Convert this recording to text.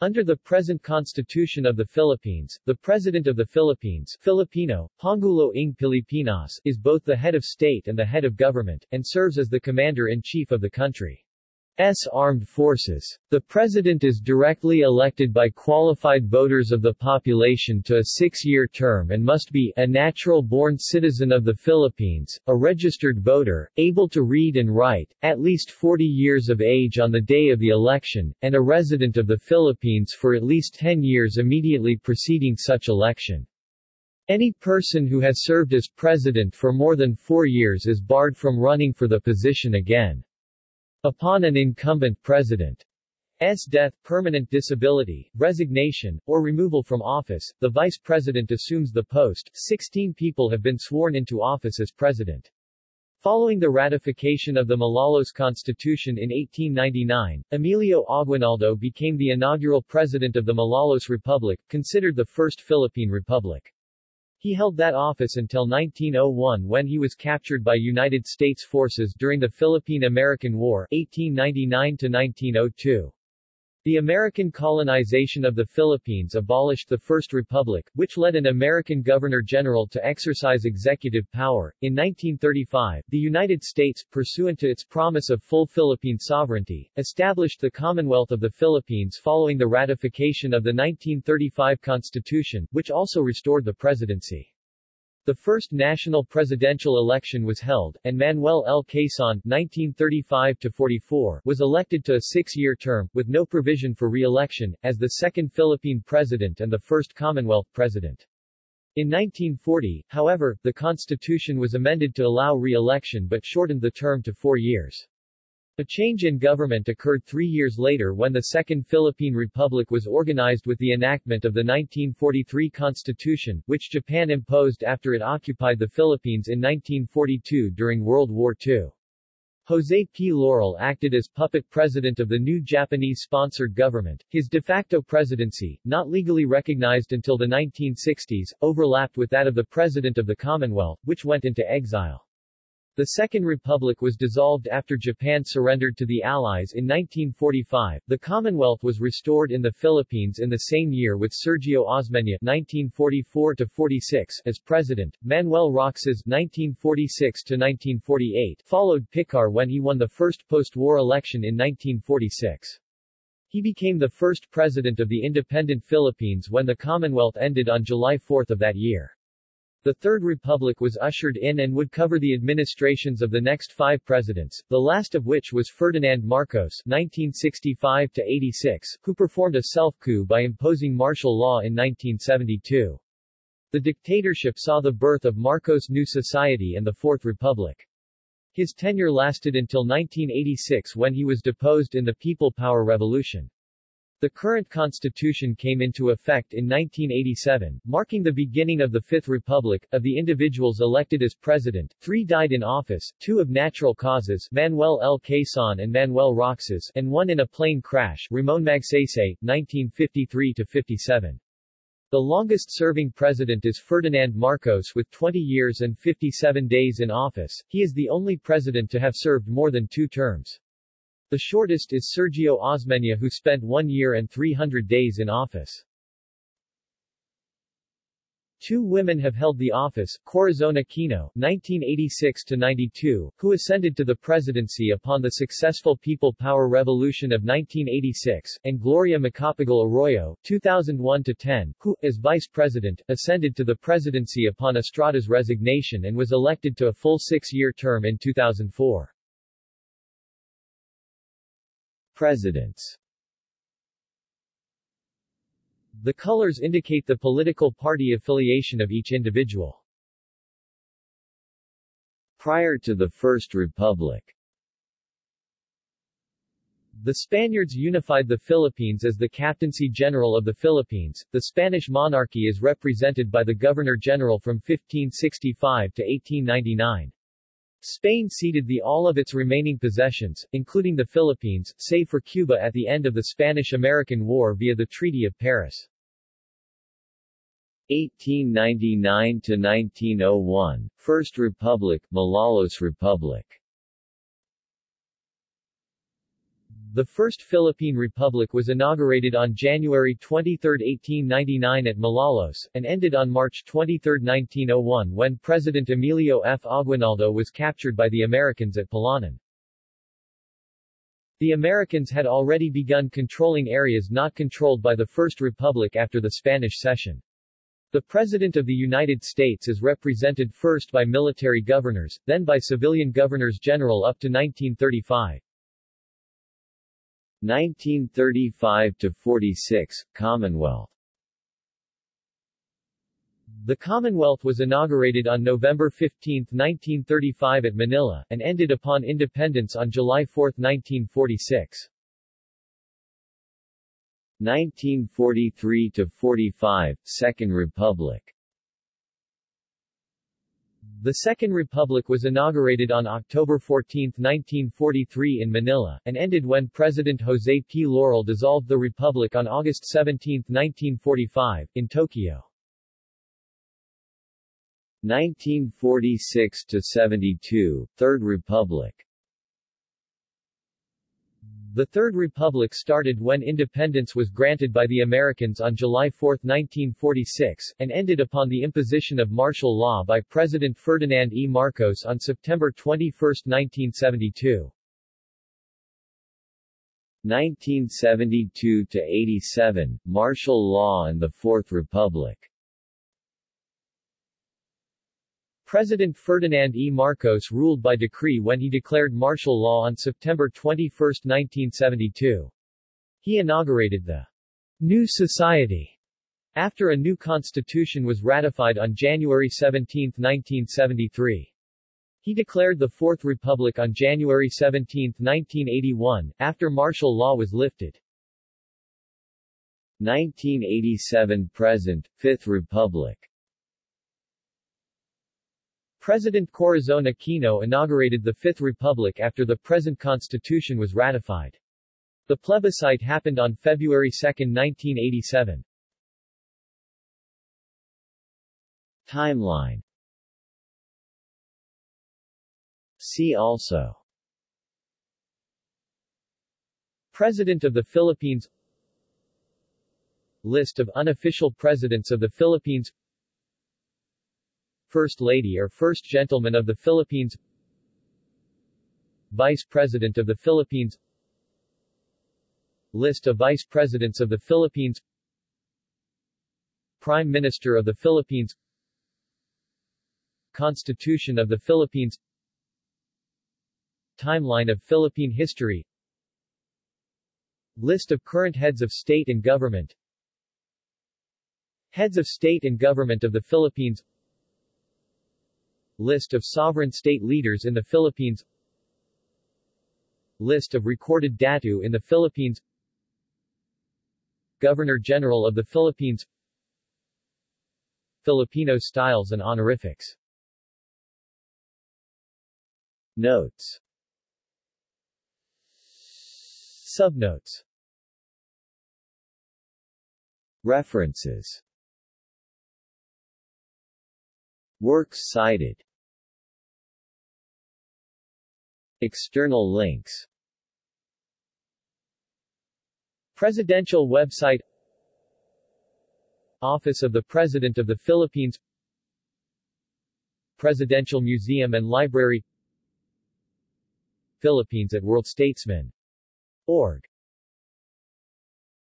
Under the present Constitution of the Philippines, the President of the Philippines Filipino, Pangulo ng Pilipinas is both the head of state and the head of government, and serves as the Commander-in-Chief of the country. S. Armed Forces. The President is directly elected by qualified voters of the population to a six-year term and must be a natural-born citizen of the Philippines, a registered voter, able to read and write, at least 40 years of age on the day of the election, and a resident of the Philippines for at least 10 years immediately preceding such election. Any person who has served as president for more than four years is barred from running for the position again. Upon an incumbent president's death, permanent disability, resignation, or removal from office, the vice president assumes the post. 16 people have been sworn into office as president. Following the ratification of the Malolos Constitution in 1899, Emilio Aguinaldo became the inaugural president of the Malolos Republic, considered the first Philippine Republic. He held that office until 1901 when he was captured by United States forces during the Philippine-American War 1899-1902. The American colonization of the Philippines abolished the First Republic, which led an American governor-general to exercise executive power. In 1935, the United States, pursuant to its promise of full Philippine sovereignty, established the Commonwealth of the Philippines following the ratification of the 1935 Constitution, which also restored the presidency. The first national presidential election was held, and Manuel L. Quezon (1935–44) was elected to a six-year term, with no provision for re-election, as the second Philippine president and the first Commonwealth president. In 1940, however, the constitution was amended to allow re-election but shortened the term to four years. A change in government occurred three years later when the Second Philippine Republic was organized with the enactment of the 1943 Constitution, which Japan imposed after it occupied the Philippines in 1942 during World War II. Jose P. Laurel acted as puppet president of the new Japanese-sponsored government. His de facto presidency, not legally recognized until the 1960s, overlapped with that of the President of the Commonwealth, which went into exile. The Second Republic was dissolved after Japan surrendered to the Allies in 1945. The Commonwealth was restored in the Philippines in the same year with Sergio Osmeña (1944–46) as president. Manuel Roxas (1946–1948) followed Picar when he won the first post-war election in 1946. He became the first president of the independent Philippines when the Commonwealth ended on July 4 of that year. The Third Republic was ushered in and would cover the administrations of the next five presidents, the last of which was Ferdinand Marcos 1965-86, who performed a self-coup by imposing martial law in 1972. The dictatorship saw the birth of Marcos' new society and the Fourth Republic. His tenure lasted until 1986 when he was deposed in the People Power Revolution. The current constitution came into effect in 1987, marking the beginning of the Fifth Republic. Of the individuals elected as president, three died in office, two of natural causes Manuel L. Quezon and Manuel Roxas, and one in a plane crash Ramon Magsaysay, 1953-57. The longest-serving president is Ferdinand Marcos with 20 years and 57 days in office. He is the only president to have served more than two terms. The shortest is Sergio Osmeña who spent one year and 300 days in office. Two women have held the office, Corazon Aquino (1986–92), who ascended to the presidency upon the successful People Power Revolution of 1986, and Gloria Macapagal Arroyo (2001–10), who, as vice president, ascended to the presidency upon Estrada's resignation and was elected to a full six-year term in 2004. Presidents The colors indicate the political party affiliation of each individual. Prior to the First Republic the Spaniards unified the Philippines as the Captaincy General of the Philippines. The Spanish monarchy is represented by the Governor-General from 1565 to 1899. Spain ceded the all of its remaining possessions, including the Philippines, save for Cuba at the end of the Spanish-American War via the Treaty of Paris. 1899–1901, First Republic, Malolos Republic The First Philippine Republic was inaugurated on January 23, 1899 at Malolos, and ended on March 23, 1901 when President Emilio F. Aguinaldo was captured by the Americans at Palanan. The Americans had already begun controlling areas not controlled by the First Republic after the Spanish cession. The President of the United States is represented first by military governors, then by civilian governors-general up to 1935. 1935 to 46 Commonwealth The Commonwealth was inaugurated on November 15, 1935 at Manila, and ended upon independence on July 4, 1946. 1943 to 45 Second Republic the Second Republic was inaugurated on October 14, 1943 in Manila, and ended when President Jose P. Laurel dissolved the Republic on August 17, 1945, in Tokyo. 1946 to 72 Third Republic the Third Republic started when independence was granted by the Americans on July 4, 1946, and ended upon the imposition of martial law by President Ferdinand E. Marcos on September 21, 1972. 1972 to 87 Martial Law and the Fourth Republic President Ferdinand E. Marcos ruled by decree when he declared martial law on September 21, 1972. He inaugurated the New Society after a new constitution was ratified on January 17, 1973. He declared the Fourth Republic on January 17, 1981, after martial law was lifted. 1987 present, Fifth Republic President Corazon Aquino inaugurated the Fifth Republic after the present constitution was ratified. The plebiscite happened on February 2, 1987. Timeline See also President of the Philippines List of unofficial presidents of the Philippines First Lady or First Gentleman of the Philippines. Vice President of the Philippines. List of Vice Presidents of the Philippines. Prime Minister of the Philippines. Constitution of the Philippines. Timeline of Philippine history. List of current heads of state and government. Heads of state and government of the Philippines List of sovereign state leaders in the Philippines. List of recorded datu in the Philippines. Governor-General of the Philippines. Filipino styles and honorifics. Notes. Subnotes. References Works cited. External links. Presidential website. Office of the President of the Philippines. Presidential Museum and Library. Philippines at worldstatesmen.org